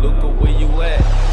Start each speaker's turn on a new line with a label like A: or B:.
A: Luca, where you at?